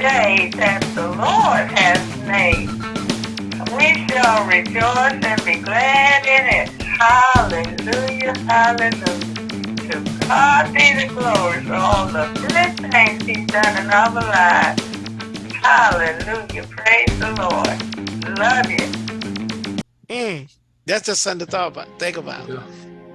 day that the Lord has made. We shall rejoice and be glad in it. Hallelujah, hallelujah. To God be the glory for all the good things he's done in our lives. Hallelujah, praise the Lord. Love you. Mm, that's just something to thought about, think about. Yeah.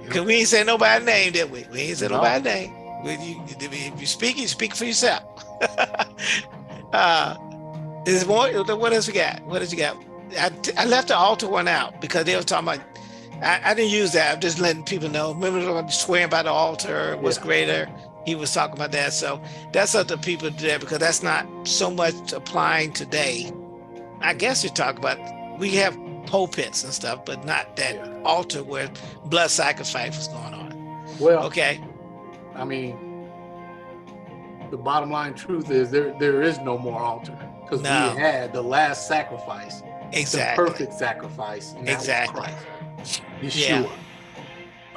Cause we ain't say nobody name, did we? We ain't say No. nobody name. When you, if you speak, you speak for yourself. uh, is more, what else we got? What else you got? I, I left the altar one out because they were talking about, I, I didn't use that. I'm just letting people know. Remember swearing by the altar was Yeah. greater. He was talking about that. So that's up to people to do that because that's not so much applying today. I guess you talk about, we have pulpits and stuff, but not that Yeah. altar where blood sacrifice was going on. Well, Okay. I mean, the bottom line truth is there there is no more altar because No. we had the last sacrifice, Exactly. the perfect sacrifice, and that was Exactly. Christ, Yeah. Yeshua.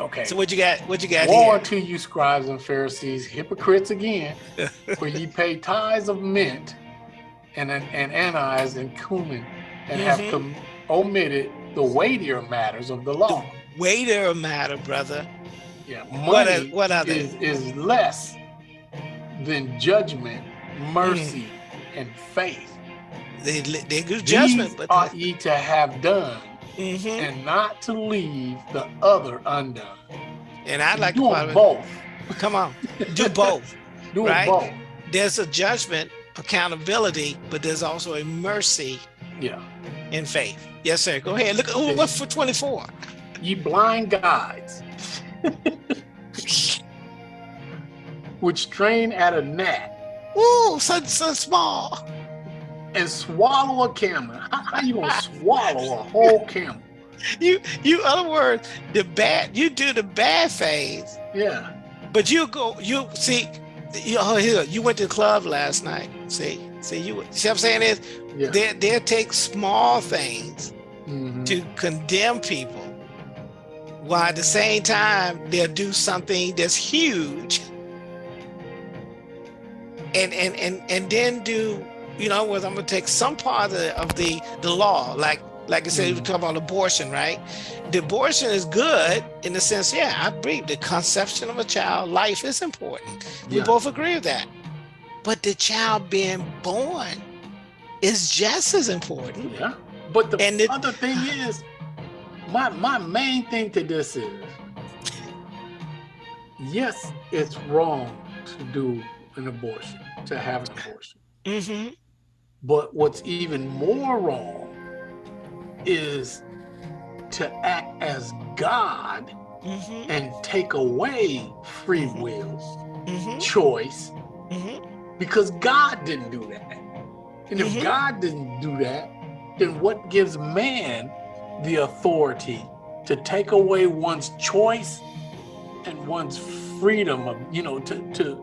Okay. So what you got? What you got Woe here? to you, scribes and Pharisees, hypocrites again, for ye pay tithes of mint and and anise and cumin, and Mhm. have com- omitted the weightier matters of the law. Weightier matter, brother. Yeah, What are- what are they? is, is less than judgment, mercy, Mm. and faith. They they do judgment, These but ought ye to have done, Mhm. and not to leave the other undone. and I'd like to Doing call both. Come on, do both. do right? both. There's a judgment, accountability, but there's also a mercy Yeah. in faith. Yes, sir. Go ahead. Look. Oh, what's for 24? Ye blind guides, which strain at a gnat Ooh, so so small. and swallow a camel. How, how you gonna swallow a whole camel? You you other words, the bad. You do the bad things, Yeah. but you go. You see. You, oh, here, you went to the club last night. See, see you. See what I'm saying is Yeah. they they take small things Mhm. to condemn people, while at the same time they'll do something that's huge, and and and and then do you know what I'm gonna take some part of the, of the the law, like like I said, we Mhm. talk about abortion, right? The abortion is good in the sense, yeah, I believe the conception of a child, life is important. We Yeah. both agree with that, but the child being born is just as important. Yeah. But the And it- other thing is, my my main thing to this is, yes, it's wrong to do an abortion, to have an abortion. hmm But what's even more wrong is to act as God hmm and take away free will, hmm choice, hmm because God didn't do that. And if Mhm. God didn't do that, then what gives man the authority to take away one's choice and one's freedom of, you know, to to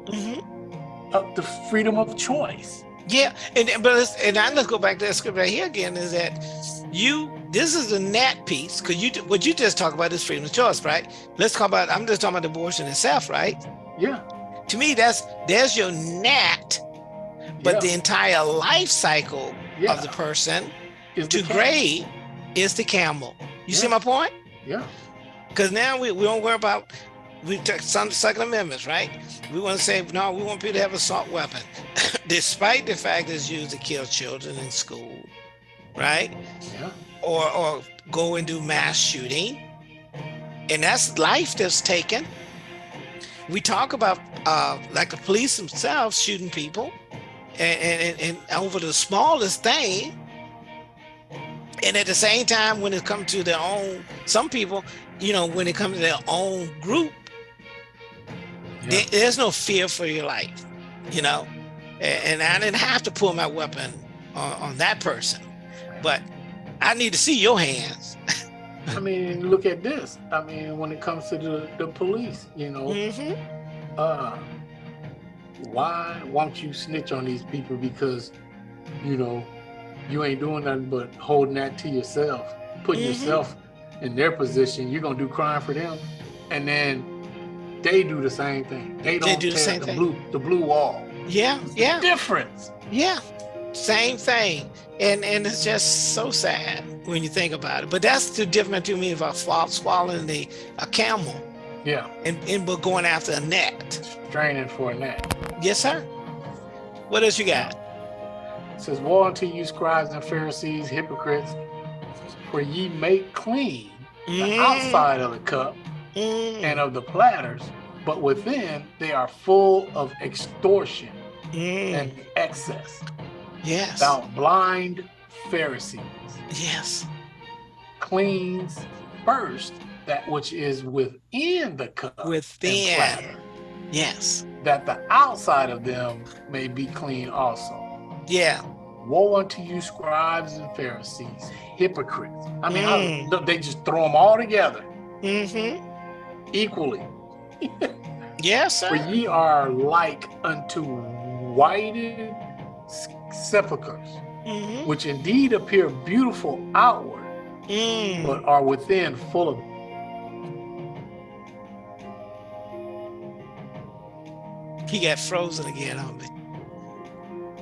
uh, the freedom of choice? Yeah, and but and I let's go back to that script right here again. Is that you? This is the nat piece because you what you just talked about is freedom of choice, right? Let's talk about. I'm just talking about abortion itself, right? Yeah. To me, that's there's your nat, but yeah, the entire life cycle yeah, of the person is to grade is the camel. You see my point? Yeah. Because now we, we don't worry about we took some second amendments, right? We want to say no, we want people to have assault weapon, despite the fact it's used to kill children in school, right? Yeah. Or or go and do mass shooting, and that's life that's taken. We talk about uh, like the police themselves shooting people, and, and, and, and over the smallest thing. And at the same time, when it comes to their own, some people, you know, when it comes to their own group, Yeah. there's no fear for your life, you know. A- And I didn't have to pull my weapon on, on that person, but I need to see your hands. I mean, look at this. I mean, when it comes to the, the police, you know, hmm uh, why won't you snitch on these people because, you know, you ain't doing nothing but holding that to yourself, putting Mhm. yourself in their position. You're gonna do crime for them, and then they do the same thing. They don't do the same the thing. blue the blue wall. Yeah, yeah, Difference. yeah. Same thing. And and it's just so sad when you think about it. But that's the difference to me about swall- swallowing the a camel Yeah. and, and but going after a net. Straining for a net. Yes, sir. What else you got? It says, Woe unto you, scribes and Pharisees, hypocrites, for ye make clean the Mm, outside of the cup mm, and of the platters, but within they are full of extortion mm. and excess. Yes. Thou blind Pharisees, Yes. cleans first that which is within the cup and Within. platter, Yes. that the outside of them may be clean also. Yeah. Woe unto you, scribes and Pharisees, hypocrites. I mean, Mm. how- they just throw them all together Mm-hmm. Equally. Yes, For ye are like unto whited sepulchres, Mm-hmm. which indeed appear beautiful outward, Mm. but are within full of He got frozen again on me.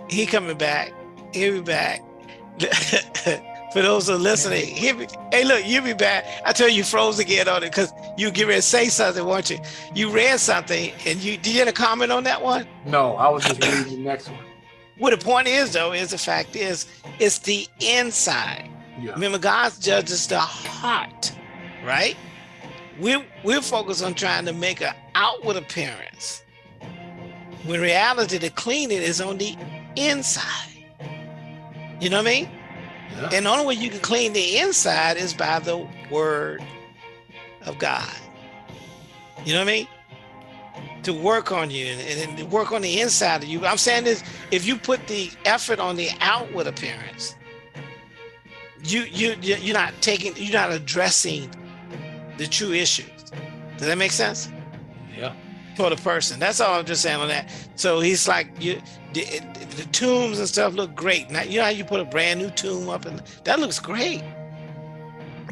He coming back. He'll be back. For those who are listening, be, hey, look, you'll be back. I tell you, you froze again on it because you get ready to say something, weren't you? You read something and you did you get a comment on that one? No, I was just reading the next one. What the point is, though, is the fact is it's the inside. Yeah. Remember, God judges the heart, right? We're, we're focused on trying to make an outward appearance. When reality, the cleaning is on the inside. You know what I mean? Yeah. And the only way you can clean the inside is by the word of God. You know what I mean? To work on you and, and to work on the inside of you. I'm saying this if you put the effort on the outward appearance, you you you- you're not taking you're not addressing the true issues. Does that make sense? Yeah. For the person. That's all I'm just saying on that. So he's like you the, the tombs and stuff look great. Now you know how you put a brand new tomb up and that looks great.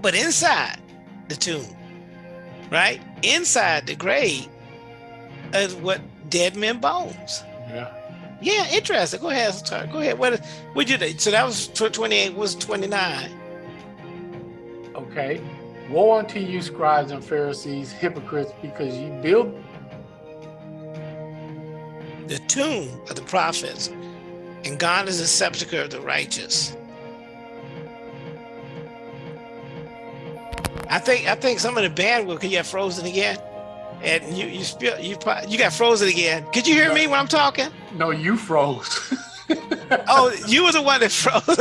But inside the tomb, right? Inside the grave is what dead men bones. Yeah. Yeah, interesting. Go ahead, sorry. Go ahead. What what you do? So that was 28 was 29. Okay. Woe unto you, scribes and Pharisees, hypocrites, because you build The tomb of the prophets, and God is the sepulchre of the righteous. I think I think some of the bandwidth could you have frozen again, and you you spill you you got frozen again. Could you hear me when I'm talking? No, you froze. Oh, you were the one that froze.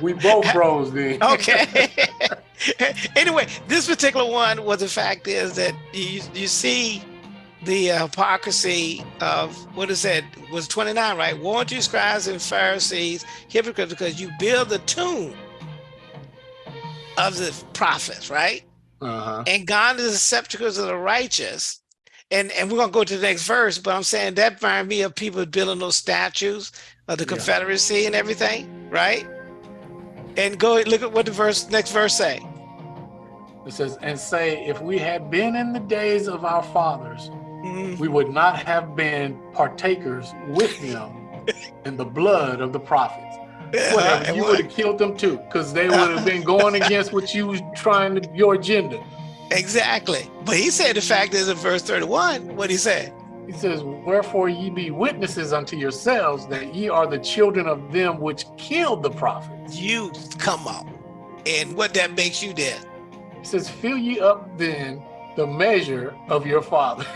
we both froze then. okay. anyway, this particular one was the fact is that you you see the uh, hypocrisy of what is that was 29 right unto you scribes and pharisees hypocrites because you build the tomb of the prophets right Uh-huh. and god is the sepulchres of the righteous and and we're gonna go to the next verse but i'm saying that reminds me of people building those statues of the Yeah. confederacy and everything right and go look at what the verse next verse say It says, and say, if we had been in the days of our fathers. We would not have been partakers with them in the blood of the prophets. Whatever, you would have killed them too, because they would have been going against what you was trying to, your agenda. exactly but he said the fact is in verse 31 what he said He says, Wherefore ye be witnesses unto yourselves that ye are the children of them which killed the prophets. you come on and what that makes you then He says, Fill ye up then the measure of your fathers,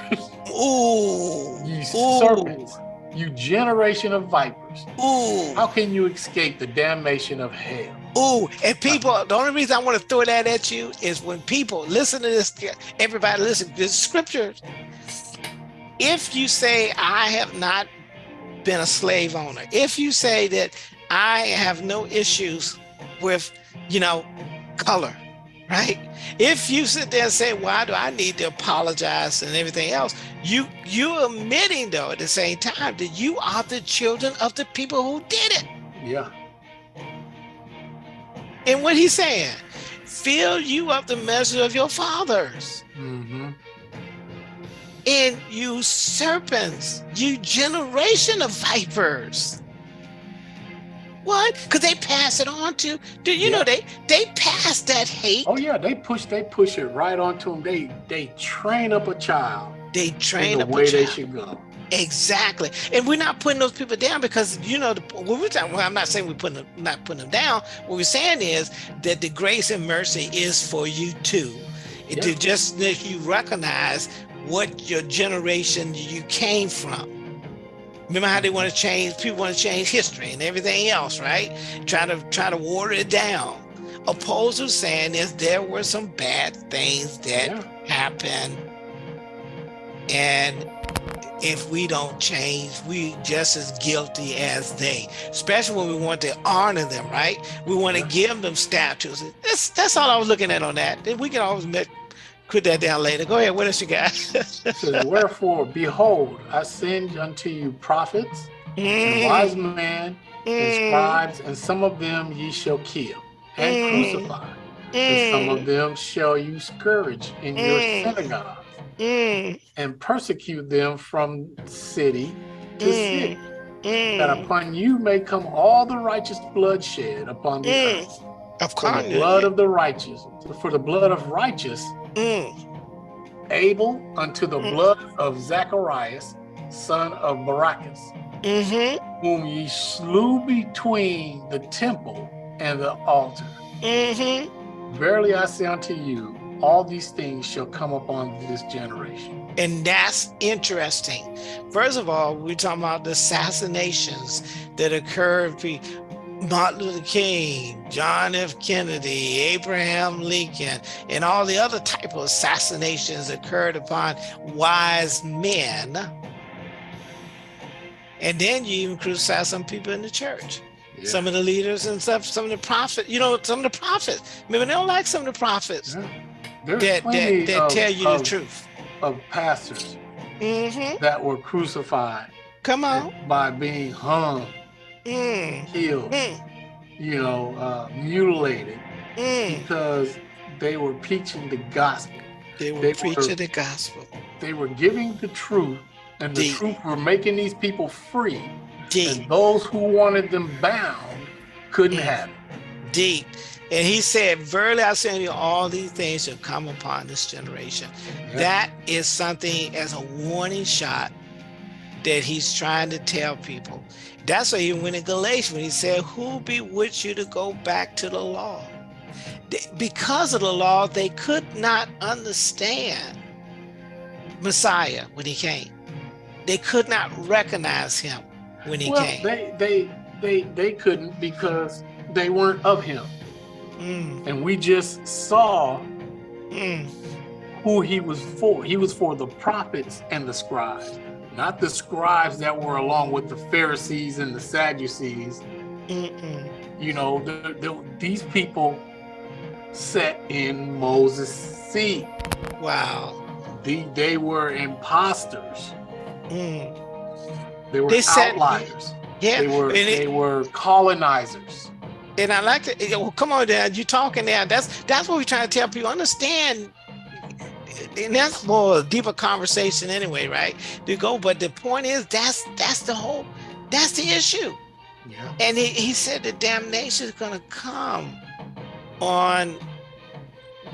ooh ye ooh serpents, you generation of vipers. ooh How can you escape the damnation of hell? Ooh, and people, the only reason I want to throw that at you is when people listen to this, everybody listen to this scripture. If you say, I have not been a slave owner, if you say that I have no issues with, you know, color, right? If you sit there and say, why do I need to apologize and everything else? You you're admitting though at the same time that you are the children of the people who did it. Yeah. And what he's saying, fill you up the measure of your fathers. Mm -hmm. And you serpents, you generation of vipers. What? Because they pass it on to, do you Yeah. know they they pass that hate. Oh yeah, they push they push it right onto them. They they train up a child They train the up a way they should go. Exactly, and we're not putting those people down because you know the, when we're talking. Well, I'm not saying we're putting them, not putting them down. What we're saying is that the grace and mercy is for you too, to just let you recognize what your generation you came from. Remember how they want to change? People want to change history and everything else, right? Try to try to water it down. Opposed to saying is there were some bad things that Yeah. happen and if we don't change we just as guilty as they especially when we want to honor them right we want to give them statues that's that's all i was looking at on that Then we can always met, put that down later go ahead what else you got says, Wherefore, behold, I send unto you prophets and Mm, wise men and mm, scribes, and some of them ye shall kill and Mm. crucify, and some mm, of them shall you scourge in your Mm. synagogues, mm, and persecute them from city to Mm. city, that mm. upon you may come all the righteous bloodshed upon the Mm. earth. of For course the blood of the righteous, for the blood of righteous, mm, Abel unto the Mm. blood of Zacharias, son of Barachias, mm-hmm, whom ye slew between the temple and the altar. mm-hmm. Verily I say unto you, all these things shall come upon this generation. And that's interesting. First of all, we're talking about the assassinations that occurred. Martin Luther King, John F. Kennedy, Abraham Lincoln, and all the other type of assassinations occurred upon wise men. And then you even crucify some people in the church, some of the leaders and stuff, some of the prophets, you know, some of the prophets. Remember, they don't like some of the prophets Yeah. That, that, that of, tell you of, the truth. of pastors hmm that were crucified Come on. by being hung, Mm, killed, mm, you know, uh, mutilated mm. because they were preaching the gospel. They were They were- preaching the gospel. They were giving the truth, and the Deep. truth were making these people free. Deep, And those who wanted them bound couldn't Mm. have it. deep. And he said, Verily I say to you, all these things shall come upon this generation. Yeah. That is something as a warning shot that he's trying to tell people. That's why he went in Galatians when he said, Who bewitched you to go back to the law? Because of the law, they could not understand Messiah when he came. They could not recognize him when he well, came. they they they they couldn't because they weren't of him. Mm, And we just saw mm, who he was for. He was for the prophets and the scribes, not the scribes that were along with the Pharisees and the Sadducees. mm, mm. You know, the, the, these people sat in Moses' seat. Wow. The, they were imposters. Mm. They were They said- outliers. Yeah. They were it- they were colonizers. and I like to well, come on, Dad. You're talking now. That's that's what we're trying to tell people. Understand. And that's more a deeper conversation anyway, right? To go, but the point is that's that's the whole that's the issue. Yeah. And he, he said the damnation is gonna come on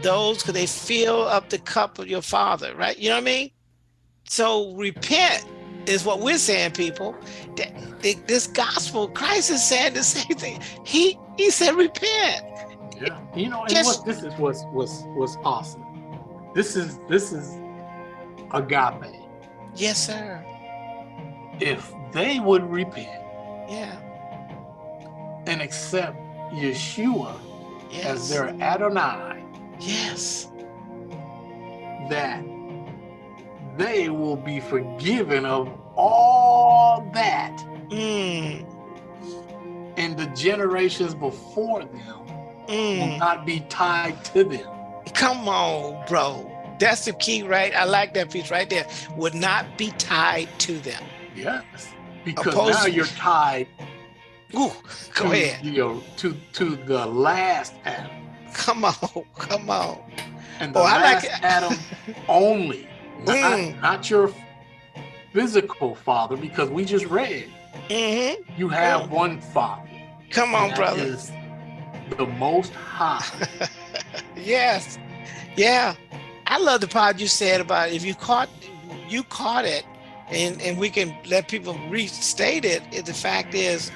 those because they fill up the cup of your father, right? You know what I mean? So repent is what we're saying, people. That this gospel, Christ is saying the same thing. He he said repent. Yeah. You know, and Just- what this is was was was awesome. This is this is agape. Yes, sir. If they would repent Yeah. and accept Yeshua Yes. as their Adonai, yes. that they will be forgiven of all that Mm, and the generations before them will mm. not be tied to them. Come on, bro. That's the key, right? I like that piece right there. Would not be tied to them. Yes. Because Opposed- now you're tied Ooh, go to, ahead. You know, to to the last Adam. Come on, come on. And the Oh, I like. Adam only Not, Mm. not your physical father, because we just read hmm you have one father. Come on, brother. the most high. Yes. Yeah. I love the part you said about if you caught you caught it and and we can let people restate it. The fact is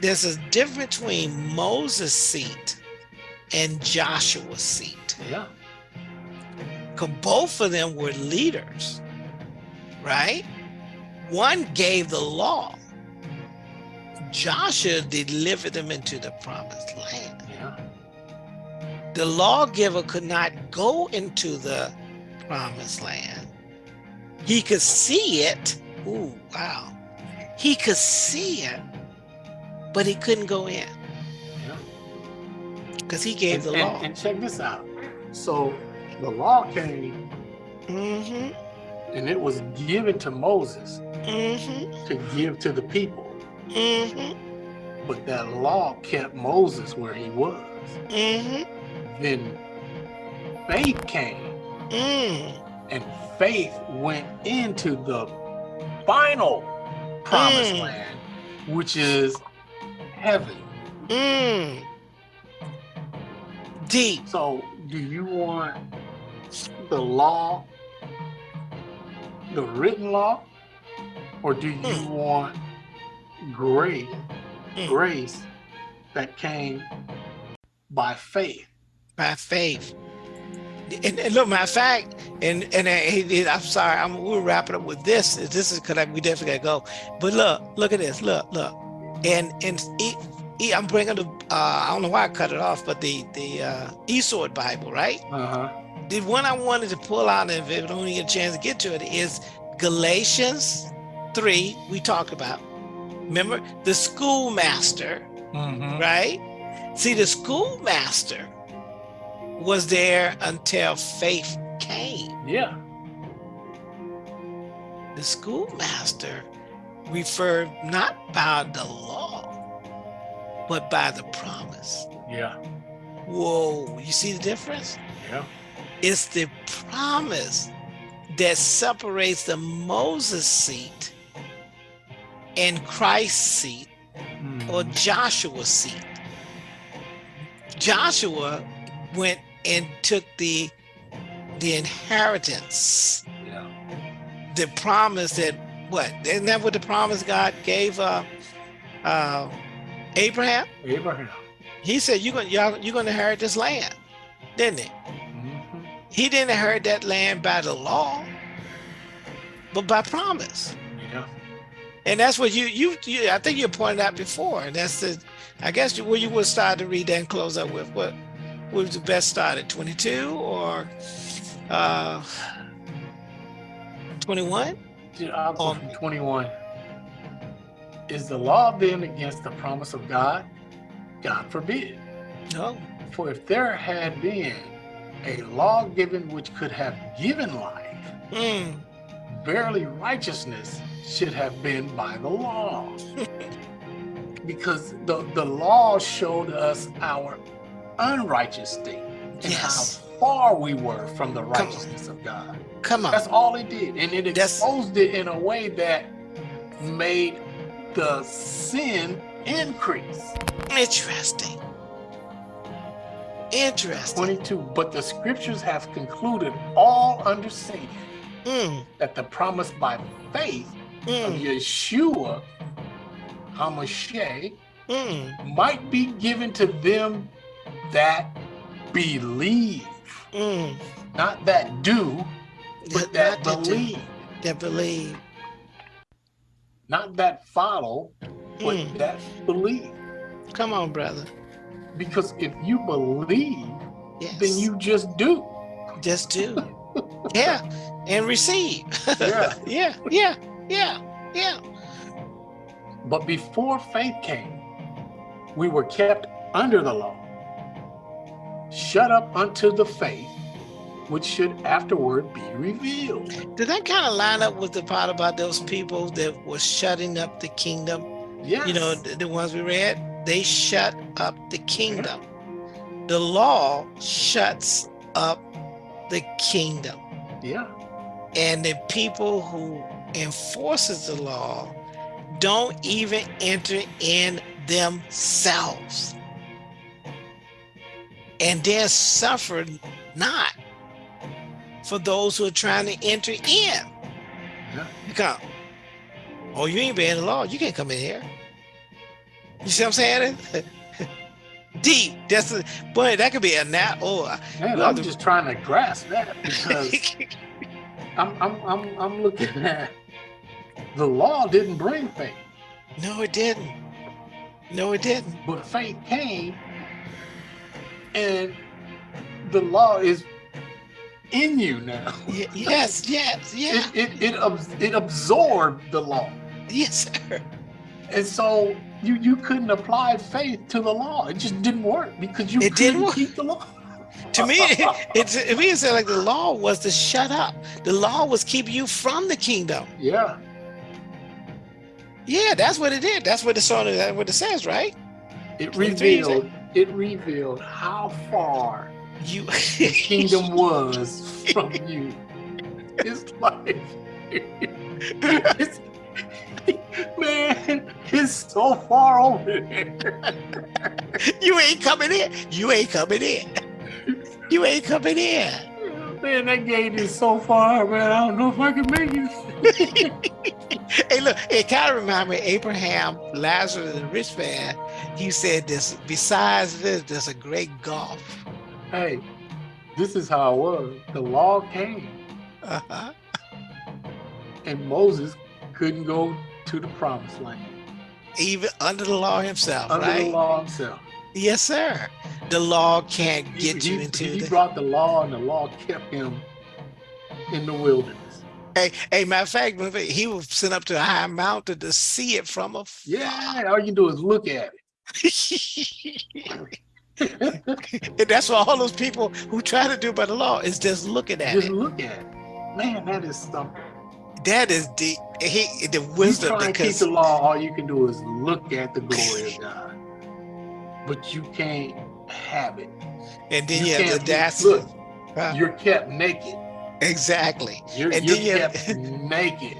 there's a difference between Moses' seat and Joshua's seat. yeah. Because both of them were leaders, right? One gave the law. Joshua delivered them into the promised land. Yeah. the lawgiver could not go into the promised land. He could see it. Ooh, wow. He could see it, but he couldn't go in Yeah. because he gave and, the law. and check this out. So the law came hmm and it was given to Moses hmm to give to the people. hmm But that law kept Moses where he was. Then faith came mm and faith went into the final promised Mm. land, which is heaven. mm Deep. So, do you want the law, the written law, or do you Mm. want grace, Mm. grace that came by faith? By faith. And, and look, matter of fact, and and I, I'm sorry, I'm we'll wrap it up with this. This is because we definitely gotta go. But look, look at this. Look, look, and and e, e, I'm bringing the. Uh, I don't know why I cut it off, but the the uh, e-Sword Bible, right? Uh huh. The one I wanted to pull out, and if I don't get a chance to get to it, is Galatians three. We talked about. Remember the schoolmaster Mm-hmm. right? See, the schoolmaster was there until faith came. Yeah. The schoolmaster referred not by the law, but by the promise. Yeah. Whoa, you see the difference? Yeah. It's the promise that separates the Moses seat and Christ's seat or Mhm. Joshua's seat. Joshua went and took the the inheritance, Yeah. the promise that what isn't that what the promise God gave uh uh Abraham? Abraham. He said you're gonna y'all, you're gonna inherit this land, didn't he? Mhm. He didn't inherit that land by the law, but by promise. Yeah. And that's what you you, you I think you pointed out before. And that's the I guess where you would start to read that and close up with what what was the best start at 22 or uh 21? Dude, Um, 21. Is the law then against the promise of God? God forbid. No. For if there had been a law given which could have given life, Mm, verily righteousness should have been by the law. because the, the law showed us our unrighteous state and Yes. how far we were from the righteousness of God. Come on. That's all it did. And it That's- exposed it in a way that made the sin increase. Interesting. Interesting. 22. But the scriptures have concluded all understanding Mm, that the promise by faith of mm, Yeshua HaMashiach mm, might be given to them that believe, mm. not that do, but that to- believe, That believe. not that follow, but Mm. that believe. Come on, brother. Because if you believe, Yes. then you just do. just do. yeah. And receive. Yeah. yeah. Yeah. Yeah. Yeah. But before faith came, we were kept under the law, shut up unto the faith, which should afterward be revealed. Did that kind of line up with the part about those people that were shutting up the kingdom? Yes. You know, the, the ones we read, they shut up the kingdom. The law shuts up the kingdom. yeah. and the people who enforces the law don't even enter in themselves and then suffer not for those who are trying to enter in. Yeah. You come. Oh, you ain't been the law. You can't come in here. You see what I'm saying? Deep. That's a boy. That could be a nat. Oh, Man, I'm just trying to grasp that because I'm, I'm, I'm, I'm looking at the law didn't bring faith, no, it didn't. No, it didn't. but faith came, and the law is in you now. Yes, yes, yeah, It, it, it, it absorbed the law. yes, sir. And so you you couldn't apply faith to the law. It just didn't work because you It couldn't didn't work. keep the law. To me, it, it's to me, it said like the law was to shut up. The law was keeping you from the kingdom. Yeah, Yeah, that's what it did. That's what the song. That's what it says, right? it 23, revealed it revealed how far You the kingdom was from you. His life. it's, man, it's so far over there. you ain't coming in. You ain't coming in. You ain't coming in. Man, that gate is so far, man. I don't know if I can make it. Hey, look, it kind of reminds me of Abraham, Lazarus, and the rich man. He said this, besides this, there's a great gulf. hey, this is how it was. The law came, Uh-huh. and Moses couldn't go to the promised land Even under the law himself, under right? the law himself. Yes, sir. The law can't He- get you he, into he the. brought the law, and the law kept him in the wilderness. Hey, hey, matter of fact, he was sent up to a high mountain to see it from a. Yeah, all you do is look at it. and that's what all those people who try to do by the law is just looking at Just it. look at it. Man, that is something. That is the he the You wisdom try and keep because the law, all you can do is look at the glory of God. But you can't have it. and then you you have the audacity. look. Huh? You're kept naked. Exactly. You're, And you're then you- kept naked.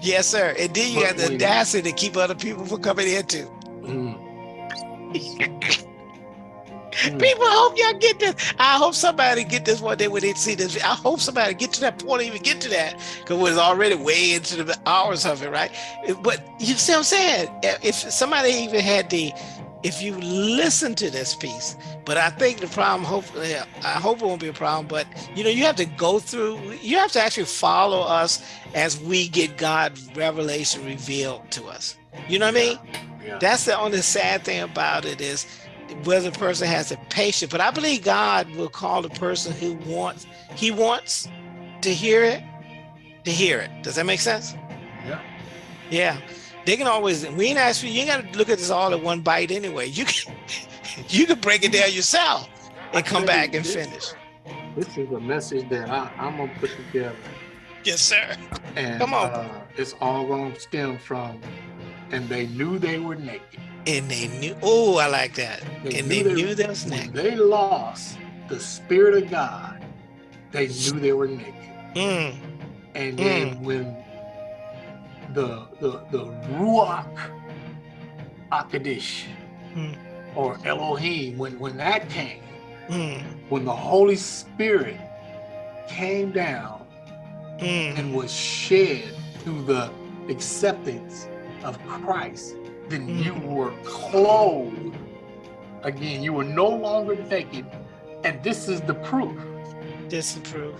Yes, sir. And then you But have the audacity to keep other people from coming in too. Mm. People, I hope y'all get this. I hope somebody get this one day when they see this. I hope somebody get to that point, even get to that, because we're already way into the hours of it, right? But you see what I'm saying? If somebody even had the, if you listen to this piece, but I think the problem, hopefully, I hope it won't be a problem. But you know, you have to go through. You have to actually follow us as we get God's revelation revealed to us. You know what I mean? Yeah. That's the only sad thing about it is whether the person has the patience. But I believe God will call the person who wants he wants to hear it to hear it. Does that make sense? Yeah. Yeah. They can always we ain't ask you, you ain't gotta look at this all at one bite anyway. You can you can break it down yourself and come back and finish. This is a message that I, I'm gonna put together, Yes, sir. and Come on. Uh, it's all gonna stem from, and they knew they were naked. And they knew oh, I like that. They and knew they they- knew that was When they lost the spirit of God, they knew they were naked. Mm, And then when the the the Ruach HaKodesh Hmm. or Elohim, when when that came, mm, when the Holy Spirit came down mm, and was shed through the acceptance of Christ, then you Mhm. were clothed again. You were no longer naked, and this is the proof. disapprove.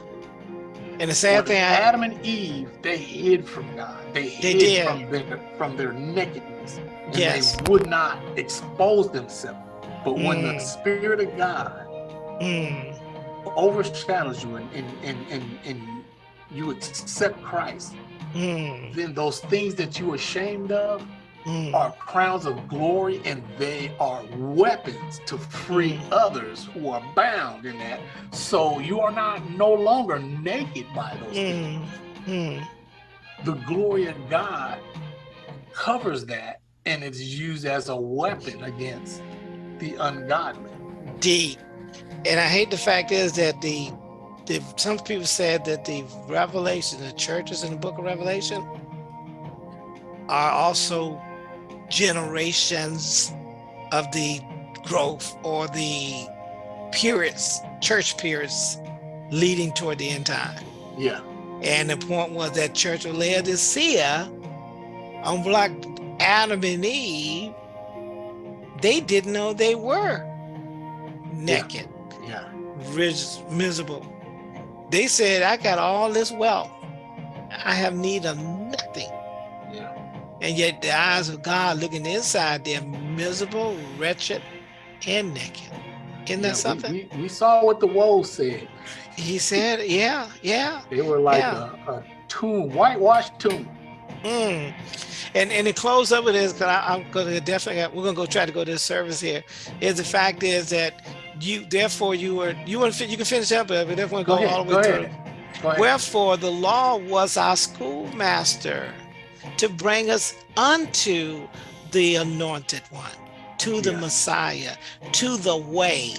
And the sad thing I Adam and Eve, they hid from God. They hid did. from their from their nakedness. And Yes. they would not expose themselves. But when the Mm. Spirit of God mm, overshadows you and and, and, and, you accept Christ, mm, then those things that you are ashamed of mm. are crowns of glory and they are weapons to free Mm. others who are bound in that. So you are not no longer naked by those things. Mm, mm. the glory of God covers that and it's used as a weapon against the ungodly. deep. And I hate the fact is that the the, some people said that the revelation, the churches in the book of Revelation are also generations of the growth or the periods, church periods leading toward the end time. Yeah. And the point was that church of Laodicea, unlike Adam and Eve, they didn't know they were naked, Yeah. ris- miserable. They said, I got all this wealth. I have need of. Yeah. And yet the eyes of God looking inside, they're miserable, wretched, and naked. Isn't that Yeah, we- something? We, we saw what the woe said. He said, yeah, yeah. They were like Yeah. a, a tomb, whitewashed tomb. Mm. And and the close of it is because I'm gonna definitely we're gonna go try to go to the service here. Is the fact is that you therefore you were you want to you can finish up but we Go go ahead. all the way through. Ahead. Wherefore the law was our schoolmaster to bring us unto the anointed one, to the Yeah. Messiah, to the way,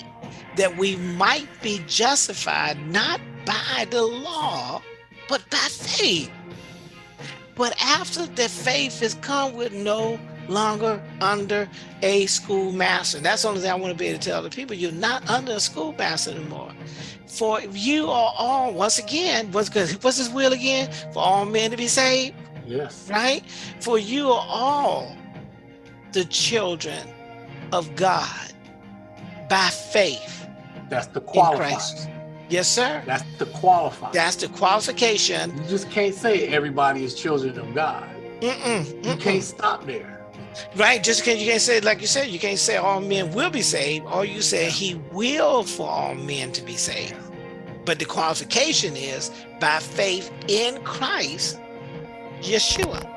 that we might be justified not by the law, but by faith. But after the faith has come, we're no longer under a schoolmaster. That's the only thing I want to be able to tell the people. You're not under a schoolmaster anymore. For you are all, once again, what's good? What's his will again? For all men to be saved, yes. right? For you are all the children of God by faith That's the qualifier. Yes, sir. That's the qualifier. That's the qualification. you just can't say everybody is children of God. Mm-mm, You mm-mm. can't stop there. Right, just because you can't say, like you said, you can't say all men will be saved, All you say he will for all men to be saved. But the qualification is by faith in Christ, Yeshua.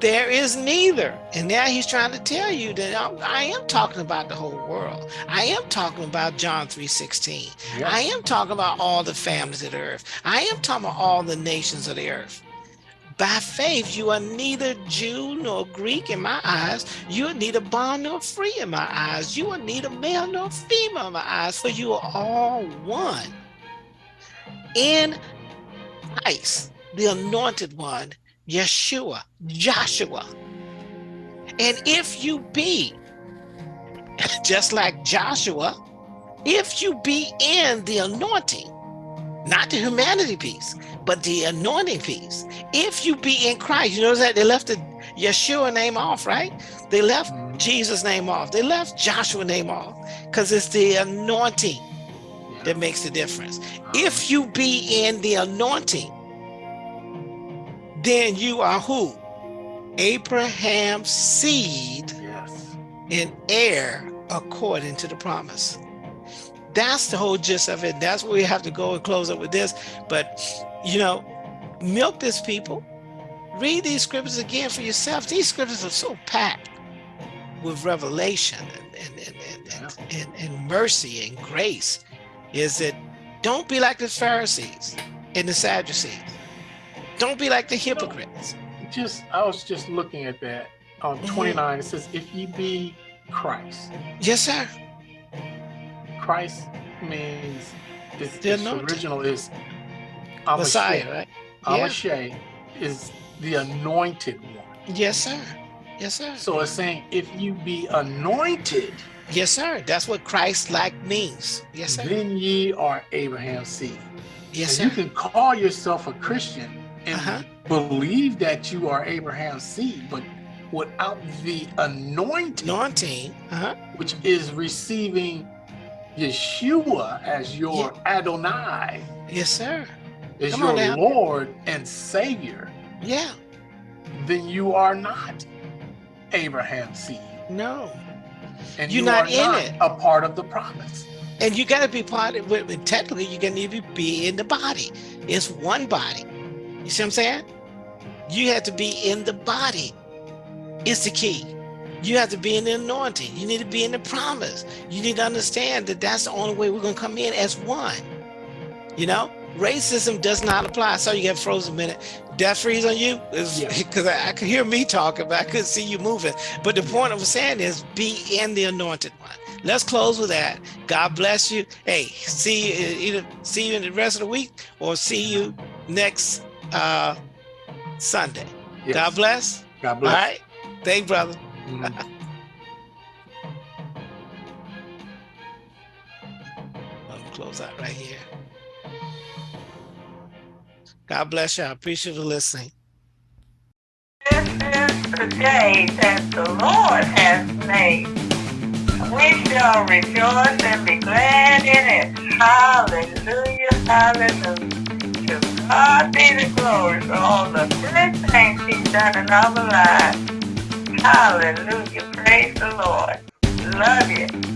There is neither. And now he's trying to tell you that I, I am talking about the whole world. I am talking about John 3.16. Yeah. I am talking about all the families of the earth. I am talking about all the nations of the earth. By faith, you are neither Jew nor Greek in my eyes. You are neither bond nor free in my eyes. You are neither male nor female in my eyes, for you are all one. In Christ, the anointed one, Yeshua, Joshua. And if you be just like Joshua, if you be in the anointing, not the humanity piece, but the anointing piece. If you be in Christ, you notice that they left the Yeshua name off, right? They left Mhm. Jesus name off. They left Joshua name off because it's the anointing that makes the difference. If you be in the anointing, then you are who? Abraham's seed Yes. and heir according to the promise. That's the whole gist of it. That's where we have to go and close up with this. But, you know, milk this people. Read these scriptures again for yourself. These scriptures are so packed with revelation and, and, and, and, and, mercy and grace. Is that don't be like the Pharisees and the Sadducees. Don't be like the hypocrites. Just I was just looking at that on Mhm. 29. It says, if ye be Christ. Yes, sir. Christ means it's, The its original is Messiah, HaMashiach. right? Yeah. Is the anointed one. Yes, sir. Yes, sir. So it's saying if you be anointed, Yes, sir. That's what Christ-like means. Yes, sir. then ye are Abraham's seed. Yes, and sir. you can call yourself a Christian and Uh-huh. believe that you are Abraham's seed, but without the anointing, Anointing. Uh-huh. which is receiving Yeshua as your Adonai, Yes, sir. as Come your on. Lord and Savior, Yeah. then you are not Abraham's seed. No. And You're you not in not it. a part of the promise. And you got to be part of it. Technically, you got to be in the body. It's one body. You see what I'm saying? You have to be in the body. It's the key. You have to be in the anointing. You need to be in the promise. You need to understand that that's the only way we're going to come in as one. You know, racism does not apply. Saw you get frozen a minute. Death freeze on you is Yeah. because I, I could hear me talking, but I couldn't see you moving. But the point I was saying is be in the anointed one. Let's close with that. God bless you. Hey, see you either see you in the rest of the week or see you next uh Sunday. Yes. God bless. God bless. right. Thank you, brother. Mhm. Let me close out right here. God bless you. I appreciate you listening. This is the day that the Lord has made. We shall rejoice and be glad in it. Hallelujah, hallelujah. God be the glory for all the good things he's done in our lives. Hallelujah, praise the Lord. Love you.